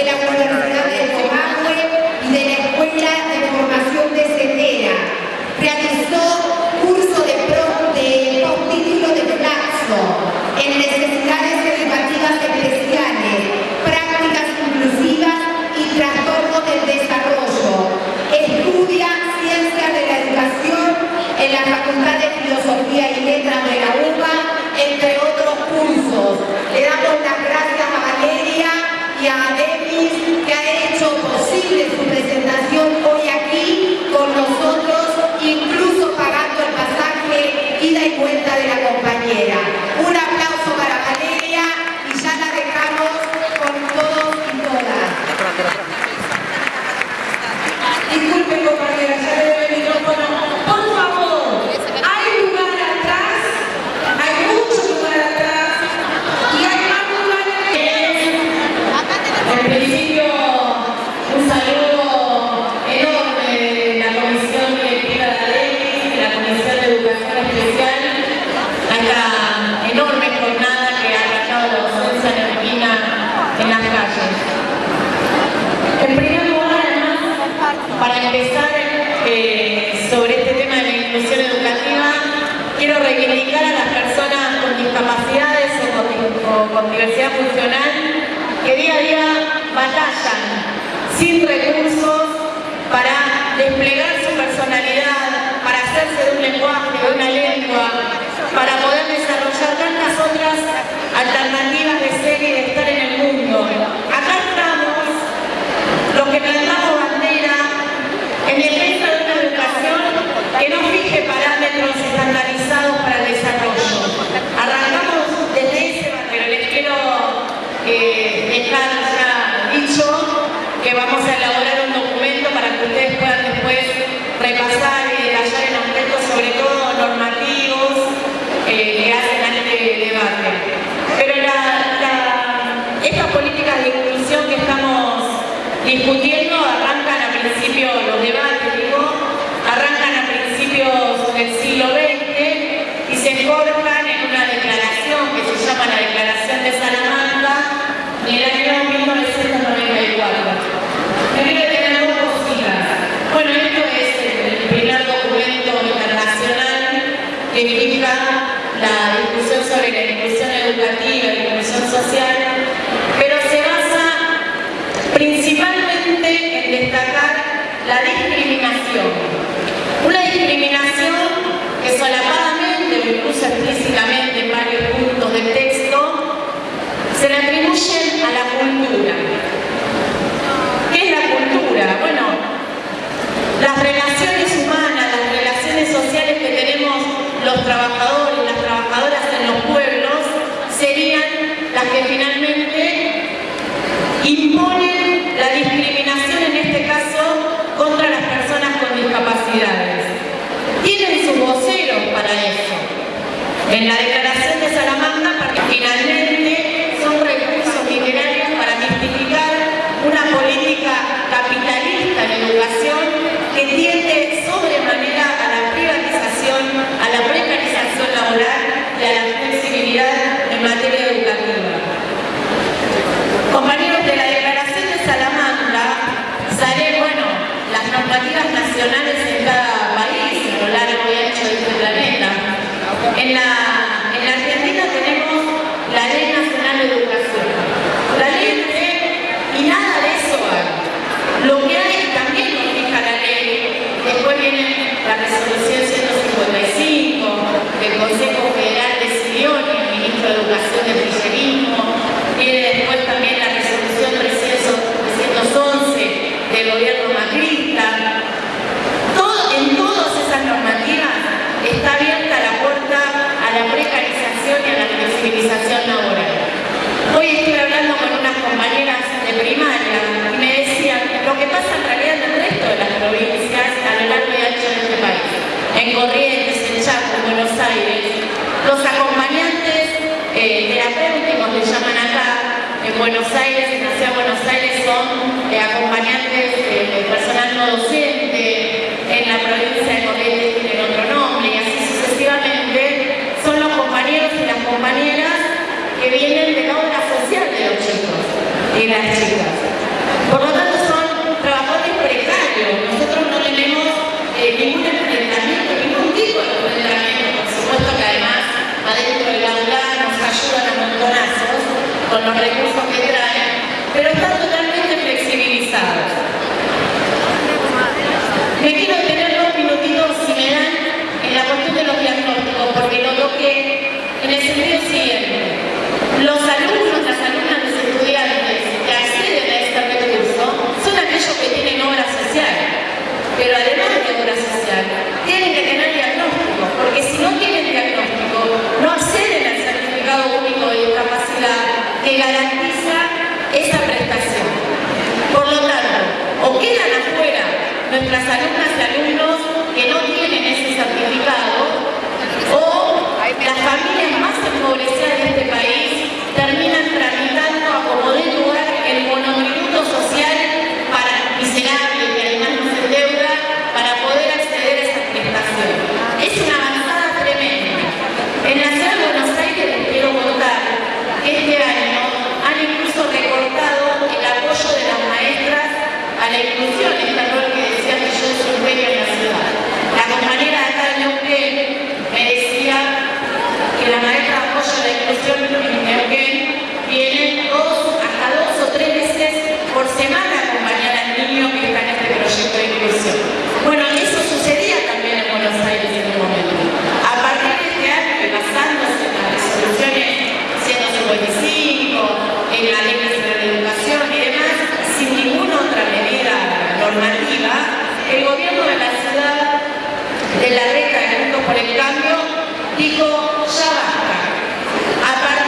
de la para empezar eh, sobre este tema de la inclusión educativa, quiero reivindicar a las personas con discapacidades o con, o con diversidad funcional que día a día batallan sin recursos para desplegar su personalidad, para hacerse de un lenguaje, de una lengua, para poder desarrollar tantas otras alternativas de ser y de estar en el mundo. Acá estamos los que plantamos bandera en defensa de una educación que no fije parámetros estandarizados para el desarrollo. Arrancamos desde ese pero les quiero eh, dejar ya dicho que vamos a elaborar un documento para que ustedes puedan después repasar y detallar en aspectos sobre todo normativos eh, que hacen a este debate. Pero estas políticas de inclusión que estamos discutiendo arrancan a principios, los debates digo, arrancan a principios del siglo XX y se forjan en una declaración que se llama la Declaración de Salamanca en el año 1994. Primero tener dos cositas. Bueno, esto es el primer documento la discusión sobre la inclusión educativa la inclusión social, pero se basa principalmente en destacar la discriminación. Una discriminación los trabajadores las trabajadoras en los pueblos serían las que finalmente imponen la discriminación en este caso contra las personas con discapacidades. Tienen sus voceros para eso. En la declaración de Salamanca, finalmente son recursos literarios para mistificar una política capitalista en educación que tiende sobremanera a la privatización, a la precarización laboral y a la flexibilidad en materia educativa. Compañeros de la Declaración de Salamanca, sale, bueno, las normativas nacionales en cada país, a lo largo y ancho de este planeta. En la, en la Argentina tenemos la Ley Nacional de Educación. La ley de, y nada de eso hay. Lo que hay también lo fija la ley. Después viene la resolución 155 del Consejo Federal decidió y el ministro de Educación del kirchnerismo. Viene después también la resolución 311 del gobierno macrista. Todo- en todas esas normativas está abierta la puerta a la precarización y a laboral. Hoy estuve hablando con unas compañeras de primaria y me decían lo que pasa en realidad en el resto de las provincias a lo largo y ancho de este país. En Corrientes, en Chaco, en Buenos Aires, los acompañantes eh, terapéuticos le llaman acá, en Buenos Aires, en la ciudad de Buenos Aires son eh, acompañantes eh, de personal no docente, en la provincia de Corrientes tienen otro nombre y así sucesivamente, son los compañeros y las compañeras que vienen de la obra social de los chicos chicas. Por lo tanto, son trabajadores precarios. Nosotros no tenemos eh, ningún enfrentamiento, ningún tipo de enfrentamiento. Por supuesto que además, adentro del aula nos ayudan a montonazos con los recursos que traen, pero están pero además de obra social, tienen que tener diagnóstico, porque si no tienen diagnóstico, no acceden al certificado único de discapacidad que garantiza esa prestación. Por lo tanto, o quedan afuera nuestras alumnas y alumnos alternativa, el gobierno de la ciudad de la reta de Juntos por el Cambio dijo, ya basta.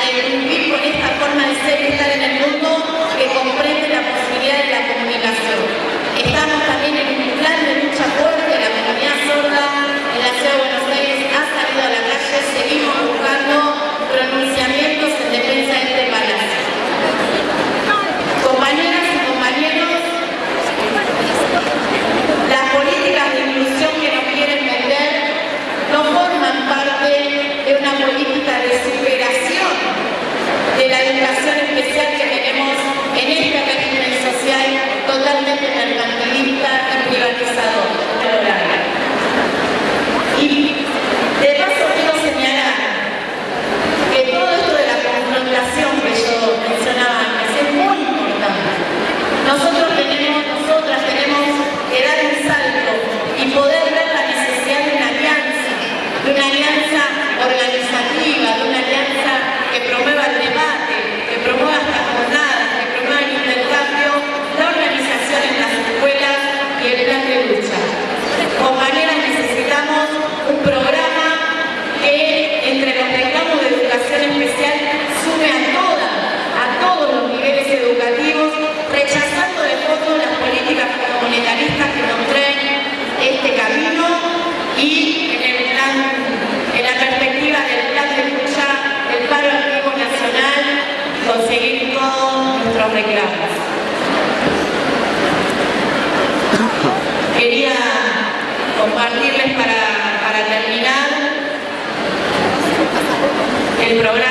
con esta forma de ser y estar en el mundo que comprende la posibilidad programa.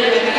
little bit